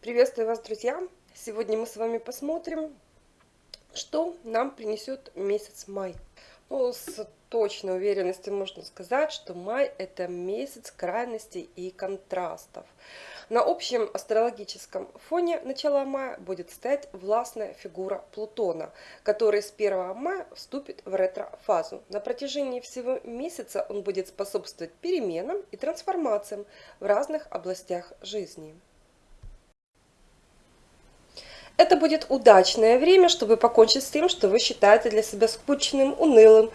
Приветствую вас, друзья! Сегодня мы с вами посмотрим, что нам принесет месяц май. Ну, с точной уверенностью можно сказать, что май это месяц крайностей и контрастов. На общем астрологическом фоне начала мая будет стоять властная фигура Плутона, который с 1 мая вступит в ретро-фазу. На протяжении всего месяца он будет способствовать переменам и трансформациям в разных областях жизни. Это будет удачное время, чтобы покончить с тем, что вы считаете для себя скучным, унылым,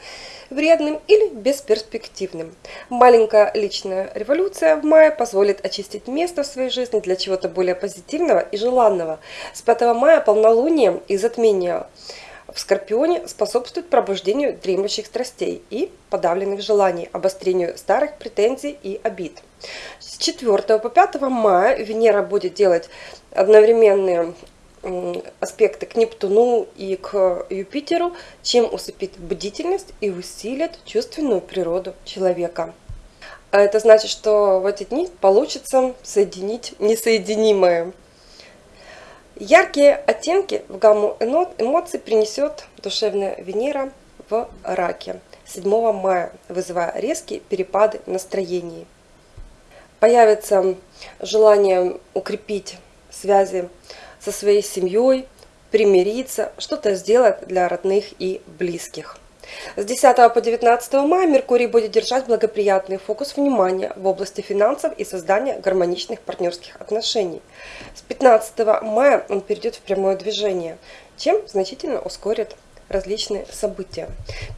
вредным или бесперспективным. Маленькая личная революция в мае позволит очистить место в своей жизни для чего-то более позитивного и желанного. С 5 мая полнолуние и затмение в Скорпионе способствует пробуждению дремлющих страстей и подавленных желаний, обострению старых претензий и обид. С 4 по 5 мая Венера будет делать одновременные аспекты к Нептуну и к Юпитеру, чем усыпит бдительность и усилит чувственную природу человека. А это значит, что в эти дни получится соединить несоединимое. Яркие оттенки в гамму эмоций принесет душевная Венера в раке 7 мая, вызывая резкие перепады настроений. Появится желание укрепить связи со своей семьей, примириться, что-то сделать для родных и близких. С 10 по 19 мая Меркурий будет держать благоприятный фокус внимания в области финансов и создания гармоничных партнерских отношений. С 15 мая он перейдет в прямое движение, чем значительно ускорит различные события.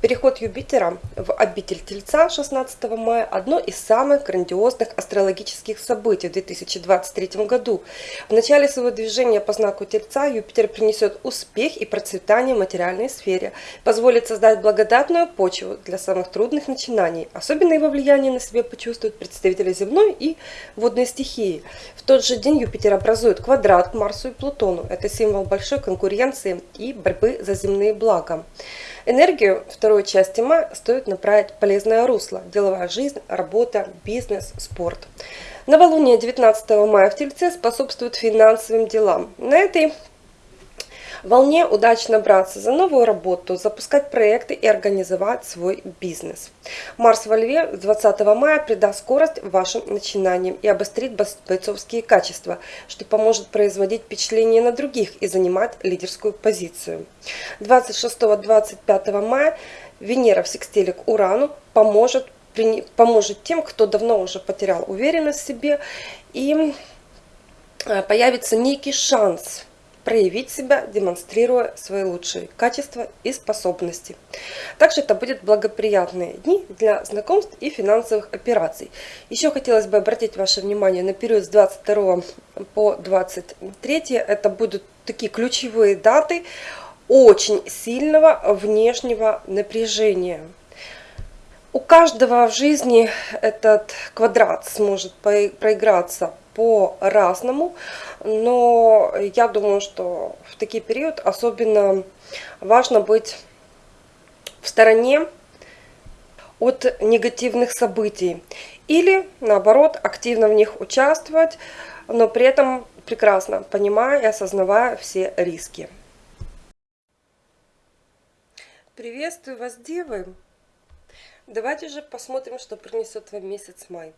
Переход Юпитера в обитель Тельца 16 мая – одно из самых грандиозных астрологических событий в 2023 году. В начале своего движения по знаку Тельца Юпитер принесет успех и процветание в материальной сфере, позволит создать благодатную почву для самых трудных начинаний. Особенно его влияние на себе почувствуют представители земной и водной стихии. В тот же день Юпитер образует квадрат к Марсу и Плутону. Это символ большой конкуренции и борьбы за земные блага благом. Энергию второй части мая стоит направить полезное русло. Деловая жизнь, работа, бизнес, спорт. Новолуние 19 мая в Тельце способствует финансовым делам. На этой волне удачно браться за новую работу, запускать проекты и организовать свой бизнес. Марс во Льве 20 мая придаст скорость вашим начинаниям и обострит бойцовские качества, что поможет производить впечатление на других и занимать лидерскую позицию. 26-25 мая Венера в секстиле к Урану поможет, поможет тем, кто давно уже потерял уверенность в себе и э, появится некий шанс проявить себя, демонстрируя свои лучшие качества и способности. Также это будут благоприятные дни для знакомств и финансовых операций. Еще хотелось бы обратить ваше внимание на период с 22 по 23. Это будут такие ключевые даты очень сильного внешнего напряжения. У каждого в жизни этот квадрат сможет проиграться по-разному, но я думаю, что в такие период особенно важно быть в стороне от негативных событий или наоборот активно в них участвовать, но при этом прекрасно понимая и осознавая все риски. Приветствую вас, девы! Давайте же посмотрим, что принесет вам месяц май.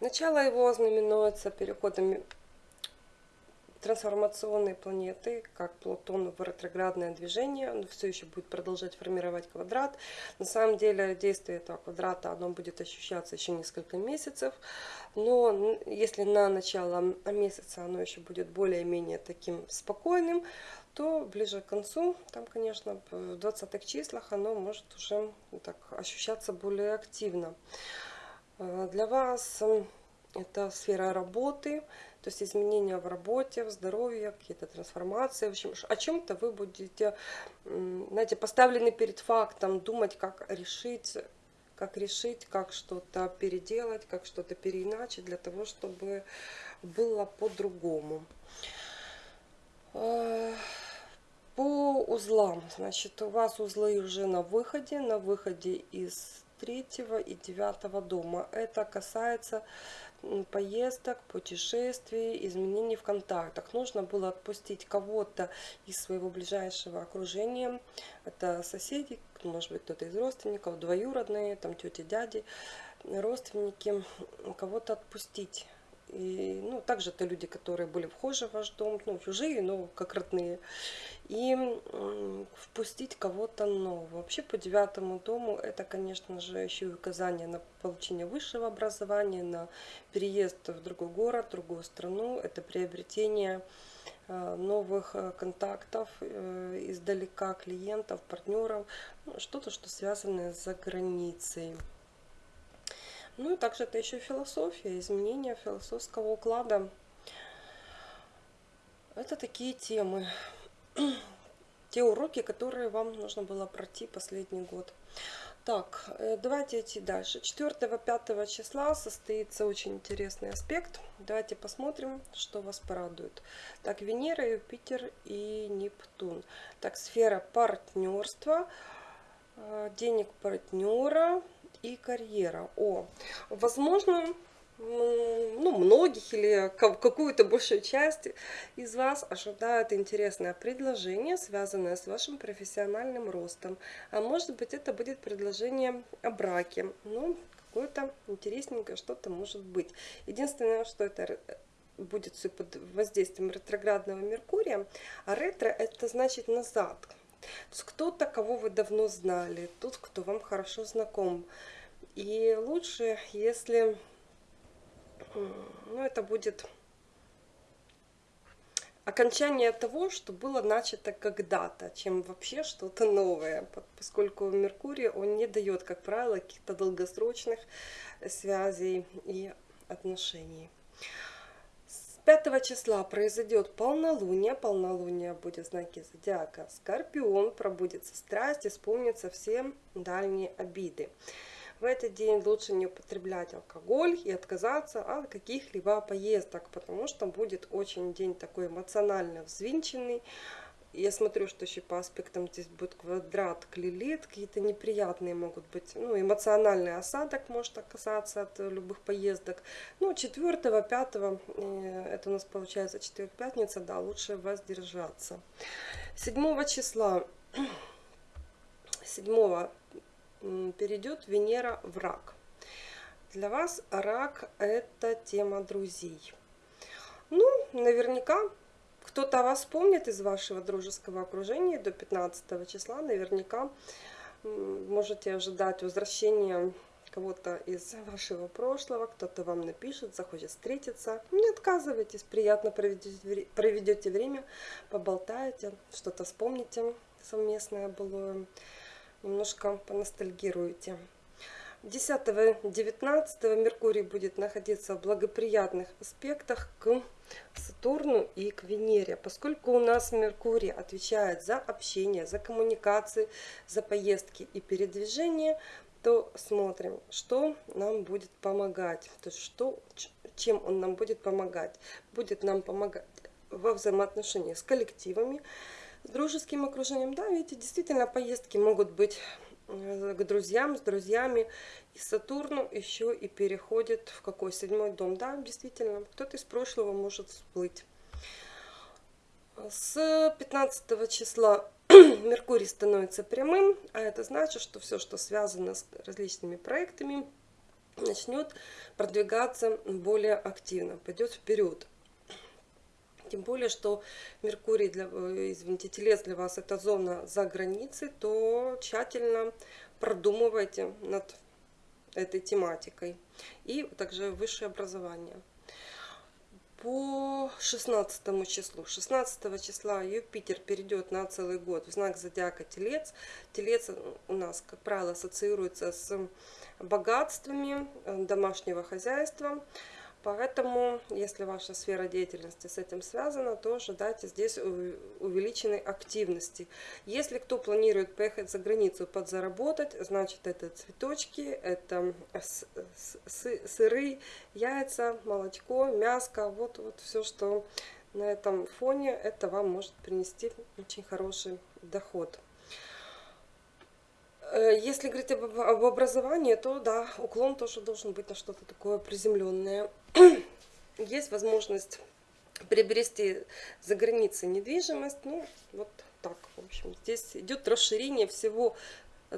Начало его знаменуется переходом трансформационной планеты, как Плутон в ретроградное движение, он все еще будет продолжать формировать квадрат. На самом деле действие этого квадрата оно будет ощущаться еще несколько месяцев, но если на начало месяца оно еще будет более-менее таким спокойным, то ближе к концу, там, конечно, в 20-х числах оно может уже так ощущаться более активно. Э, для вас это сфера работы, то есть изменения в работе, в здоровье, какие-то трансформации. В общем, о чем-то вы будете, знаете, поставлены перед фактом, думать, как решить, как решить, как что-то переделать, как что-то переиначить, для того, чтобы было по-другому. Э, по узлам. Значит, у вас узлы уже на выходе, на выходе из третьего и девятого дома. Это касается поездок, путешествий, изменений в контактах. Нужно было отпустить кого-то из своего ближайшего окружения. Это соседи, может быть кто-то из родственников, двоюродные, там тети, дяди, родственники. Кого-то отпустить и, ну, также это люди, которые были вхожи в ваш дом, ну, чужие, но как родные. И впустить кого-то нового. Вообще по девятому дому это, конечно же, еще и указание на получение высшего образования, на переезд в другой город, в другую страну. Это приобретение э, новых э, контактов э, издалека, клиентов, партнеров, ну, что-то, что связано с границей. Ну и также это еще философия, изменение философского уклада. Это такие темы, те уроки, которые вам нужно было пройти последний год. Так, э, давайте идти дальше. 4-5 числа состоится очень интересный аспект. Давайте посмотрим, что вас порадует. Так, Венера, Юпитер и Нептун. Так, сфера партнерства, э, денег партнера, и карьера. О, возможно, ну, многих или какую-то большую часть из вас ожидает интересное предложение, связанное с вашим профессиональным ростом. А может быть, это будет предложение о браке. Ну, какое-то интересненькое что-то может быть. Единственное, что это будет все под воздействием ретроградного Меркурия, а ретро это значит назад. То кто-то, кого вы давно знали, тот, кто вам хорошо знаком. И лучше, если ну, это будет окончание того, что было начато когда-то, чем вообще что-то новое, поскольку Меркурий, он не дает, как правило, каких-то долгосрочных связей и отношений. С 5 числа произойдет полнолуние, полнолуние будет в знаке зодиака Скорпион, пробудется страсть, исполнится все дальние обиды. В этот день лучше не употреблять алкоголь и отказаться от каких-либо поездок, потому что будет очень день такой эмоционально взвинченный. Я смотрю, что еще по аспектам здесь будет квадрат, клилит, какие-то неприятные могут быть, ну, эмоциональный осадок может оказаться от любых поездок. Ну, 4 5 э, это у нас получается четверг, пятница, да, лучше воздержаться. 7 числа, 7 перейдет Венера в рак. Для вас рак это тема друзей. Ну, наверняка кто-то вас помнит из вашего дружеского окружения до 15 числа. Наверняка можете ожидать возвращения кого-то из вашего прошлого, кто-то вам напишет, захочет встретиться. Не отказывайтесь, приятно проведете, проведете время, поболтаете, что-то вспомните совместное былое немножко поностальгируете. 10-19 Меркурий будет находиться в благоприятных аспектах к Сатурну и к Венере. Поскольку у нас Меркурий отвечает за общение, за коммуникации, за поездки и передвижение, то смотрим, что нам будет помогать. То есть что, чем он нам будет помогать. Будет нам помогать во взаимоотношениях с коллективами, с дружеским окружением, да, видите, действительно поездки могут быть к друзьям, с друзьями. И Сатурн еще и переходит в какой седьмой дом. Да, действительно, кто-то из прошлого может всплыть. С 15 числа Меркурий становится прямым, а это значит, что все, что связано с различными проектами, начнет продвигаться более активно, пойдет вперед. Тем более, что Меркурий, для, э, извините, Телец для вас это зона за границей, то тщательно продумывайте над этой тематикой. И также высшее образование. По 16 числу. 16 числа Юпитер перейдет на целый год в знак зодиака Телец. Телец у нас, как правило, ассоциируется с богатствами э, домашнего хозяйства. Поэтому, если ваша сфера деятельности с этим связана, то ожидайте здесь увеличенной активности. Если кто планирует поехать за границу подзаработать, значит это цветочки, это сыры, яйца, молочко, мяско, вот, вот все, что на этом фоне, это вам может принести очень хороший доход. Э, если говорить об, об образовании, то да, уклон тоже должен быть на что-то такое приземленное. Есть возможность приобрести за границей недвижимость, ну вот так, в общем, здесь идет расширение всего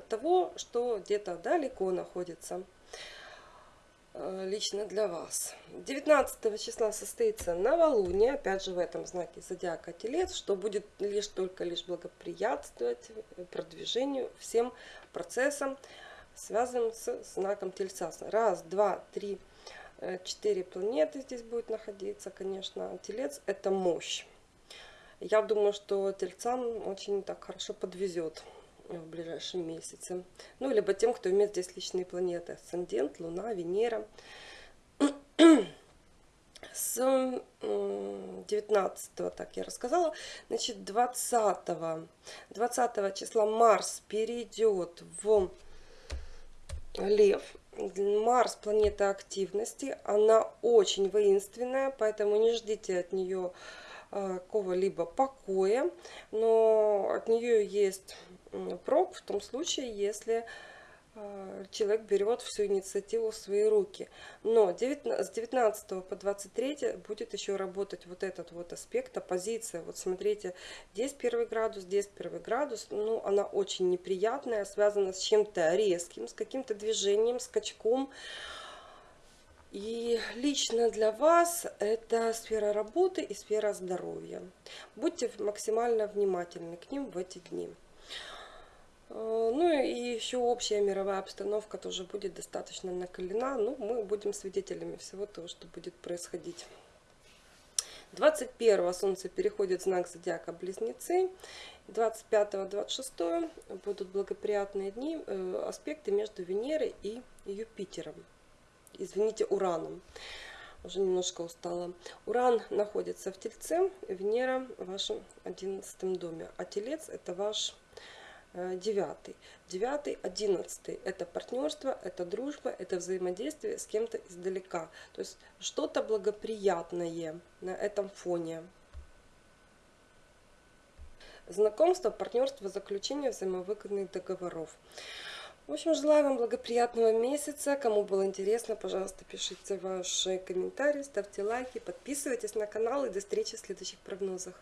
того, что где-то далеко находится э, лично для вас. 19 числа состоится новолуние, опять же в этом знаке зодиака Телец, что будет лишь только лишь благоприятствовать продвижению всем процессам, связанным с знаком Тельца. Раз, два, три, Э, четыре планеты здесь будет находиться, конечно. Телец – это мощь. Я думаю, что тельцам очень так хорошо подвезет в ближайшем месяце. Ну, либо тем, кто имеет здесь личные планеты. Асцендент, Луна, Венера. С 19 так я рассказала. Значит, 20, 20 числа Марс перейдет в Лев. Марс планета активности, она очень воинственная, поэтому не ждите от нее а, какого-либо покоя, но от нее есть прок в том случае, если человек берет всю инициативу в свои руки. Но с 19 по 23 будет еще работать вот этот вот аспект, оппозиция. Вот смотрите, здесь первый градус, здесь первый градус. Ну, она очень неприятная, связана с чем-то резким, с каким-то движением, скачком. И лично для вас это сфера работы и сфера здоровья. Будьте максимально внимательны к ним в эти дни. Э, ну и еще общая мировая обстановка тоже будет достаточно накалена. Ну, мы будем свидетелями всего того, что будет происходить. 21 Солнце переходит в знак зодиака Близнецы. 25-26 будут благоприятные дни, э, аспекты между Венерой и Юпитером. Извините, Ураном. Уже немножко устала. Уран находится в Тельце, Венера в вашем 11 доме. А Телец это ваш девятый. Девятый, одиннадцатый – это партнерство, это дружба, это взаимодействие с кем-то издалека. То есть что-то благоприятное на этом фоне. Знакомство, партнерство, заключение взаимовыгодных договоров. В общем, желаю вам благоприятного месяца. Кому было интересно, пожалуйста, пишите ваши комментарии, ставьте лайки, подписывайтесь на канал и до встречи в следующих прогнозах.